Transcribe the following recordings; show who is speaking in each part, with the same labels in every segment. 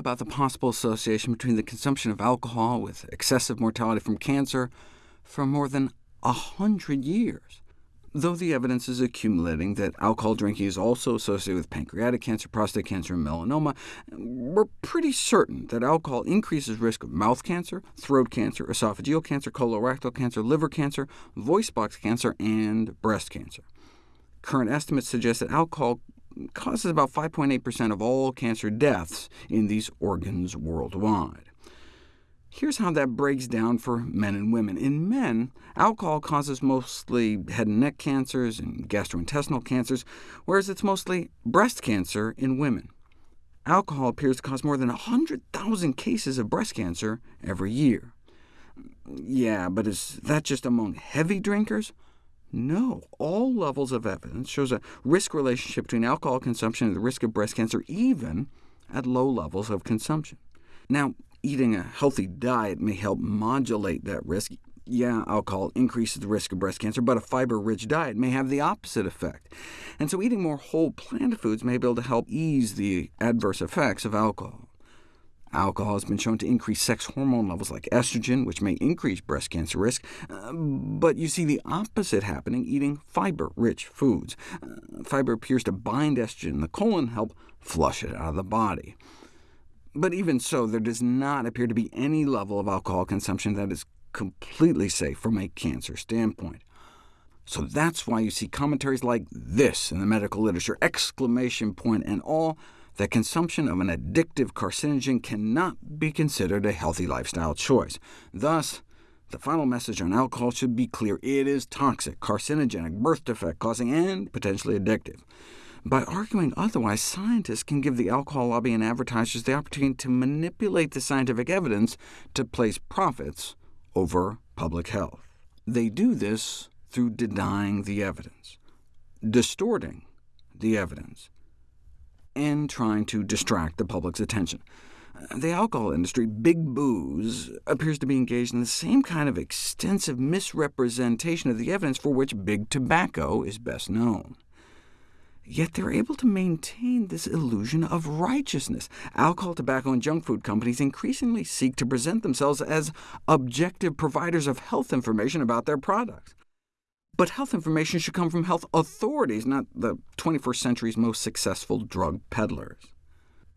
Speaker 1: about the possible association between the consumption of alcohol with excessive mortality from cancer for more than a hundred years, though the evidence is accumulating that alcohol drinking is also associated with pancreatic cancer, prostate cancer, and melanoma. We're pretty certain that alcohol increases risk of mouth cancer, throat cancer, esophageal cancer, colorectal cancer, liver cancer, voice box cancer, and breast cancer. Current estimates suggest that alcohol causes about 5.8% of all cancer deaths in these organs worldwide. Here's how that breaks down for men and women. In men, alcohol causes mostly head and neck cancers and gastrointestinal cancers, whereas it's mostly breast cancer in women. Alcohol appears to cause more than 100,000 cases of breast cancer every year. Yeah, but is that just among heavy drinkers? No, all levels of evidence shows a risk relationship between alcohol consumption and the risk of breast cancer, even at low levels of consumption. Now, eating a healthy diet may help modulate that risk. Yeah, alcohol increases the risk of breast cancer, but a fiber-rich diet may have the opposite effect. And so eating more whole plant foods may be able to help ease the adverse effects of alcohol. Alcohol has been shown to increase sex hormone levels like estrogen, which may increase breast cancer risk, uh, but you see the opposite happening eating fiber-rich foods. Uh, fiber appears to bind estrogen in the colon help flush it out of the body. But even so, there does not appear to be any level of alcohol consumption that is completely safe from a cancer standpoint. So that's why you see commentaries like this in the medical literature, exclamation point and all, that consumption of an addictive carcinogen cannot be considered a healthy lifestyle choice. Thus, the final message on alcohol should be clear. It is toxic, carcinogenic, birth defect-causing, and potentially addictive. By arguing otherwise, scientists can give the alcohol lobby and advertisers the opportunity to manipulate the scientific evidence to place profits over public health. They do this through denying the evidence, distorting the evidence, and trying to distract the public's attention. The alcohol industry, Big Booze, appears to be engaged in the same kind of extensive misrepresentation of the evidence for which Big Tobacco is best known. Yet they're able to maintain this illusion of righteousness. Alcohol, tobacco, and junk food companies increasingly seek to present themselves as objective providers of health information about their products. But health information should come from health authorities, not the 21st century's most successful drug peddlers.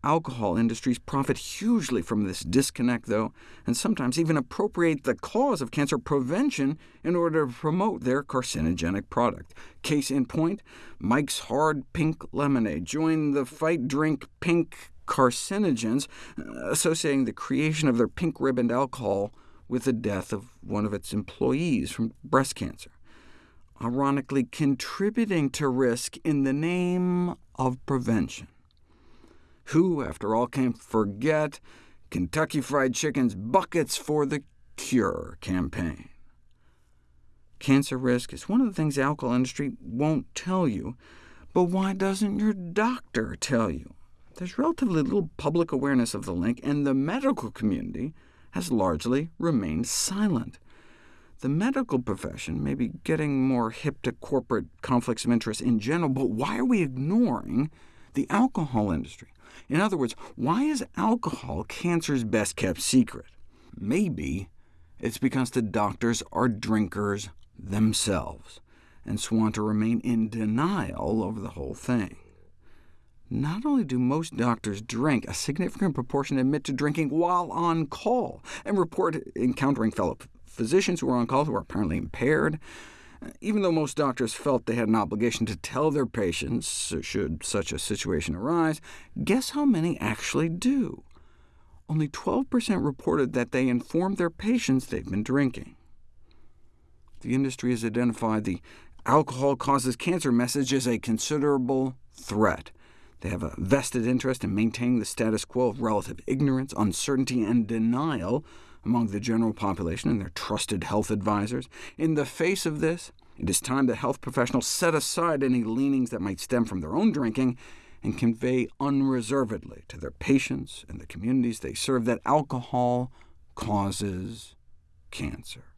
Speaker 1: Alcohol industries profit hugely from this disconnect, though, and sometimes even appropriate the cause of cancer prevention in order to promote their carcinogenic product. Case in point, Mike's Hard Pink Lemonade joined the fight drink pink carcinogens, uh, associating the creation of their pink-ribboned alcohol with the death of one of its employees from breast cancer, ironically contributing to risk in the name of prevention. Who, after all, can forget Kentucky Fried Chicken's Buckets for the Cure campaign? Cancer risk is one of the things the alcohol industry won't tell you, but why doesn't your doctor tell you? There's relatively little public awareness of the link, and the medical community has largely remained silent. The medical profession may be getting more hip to corporate conflicts of interest in general, but why are we ignoring the alcohol industry? In other words, why is alcohol cancer's best-kept secret? Maybe it's because the doctors are drinkers themselves, and so want to remain in denial over the whole thing. Not only do most doctors drink, a significant proportion admit to drinking while on call, and report encountering fellow physicians who were on call who are apparently impaired. Uh, even though most doctors felt they had an obligation to tell their patients uh, should such a situation arise, guess how many actually do? Only 12% reported that they informed their patients they've been drinking. The industry has identified the alcohol causes cancer message as a considerable threat. They have a vested interest in maintaining the status quo of relative ignorance, uncertainty, and denial among the general population and their trusted health advisors. In the face of this, it is time that health professionals set aside any leanings that might stem from their own drinking and convey unreservedly to their patients and the communities they serve that alcohol causes cancer.